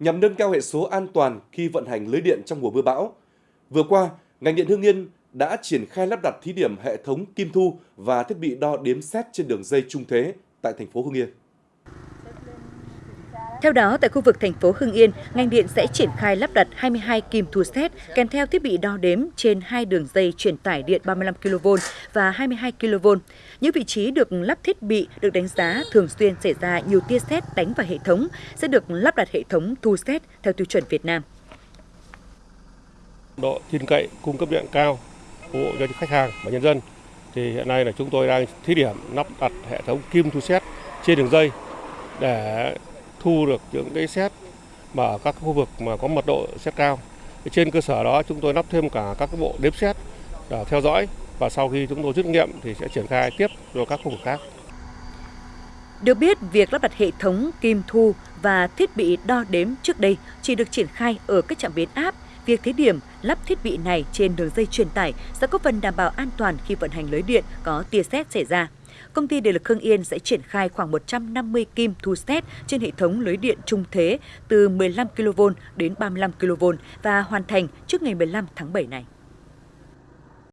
nhằm nâng cao hệ số an toàn khi vận hành lưới điện trong mùa mưa bão. Vừa qua, ngành điện Hưng Yên đã triển khai lắp đặt thí điểm hệ thống kim thu và thiết bị đo đếm xét trên đường dây trung thế tại thành phố Hưng Yên. Theo đó, tại khu vực thành phố Hưng Yên, ngành điện sẽ triển khai lắp đặt 22 kim thu xét kèm theo thiết bị đo đếm trên hai đường dây truyền tải điện 35 kV và 22 kV. Những vị trí được lắp thiết bị được đánh giá thường xuyên xảy ra nhiều tia sét đánh vào hệ thống sẽ được lắp đặt hệ thống thu xét theo tiêu chuẩn Việt Nam. Độ tin cậy cung cấp điện cao phục vụ cho khách hàng và nhân dân thì hiện nay là chúng tôi đang thí điểm lắp đặt hệ thống kim thu xét trên đường dây để thu được những cái xét mà ở các khu vực mà có mật độ xét cao. Trên cơ sở đó chúng tôi lắp thêm cả các bộ đếm xét để theo dõi và sau khi chúng tôi rút nghiệm thì sẽ triển khai tiếp cho các khu vực khác. Được biết, việc lắp đặt hệ thống kim thu và thiết bị đo đếm trước đây chỉ được triển khai ở các trạm biến áp. Việc thí điểm lắp thiết bị này trên đường dây truyền tải sẽ có phần đảm bảo an toàn khi vận hành lưới điện có tia sét xảy ra công ty điện lực Hưng Yên sẽ triển khai khoảng 150 kim thu xét trên hệ thống lưới điện trung thế từ 15 kV đến 35 kV và hoàn thành trước ngày 15 tháng 7 này.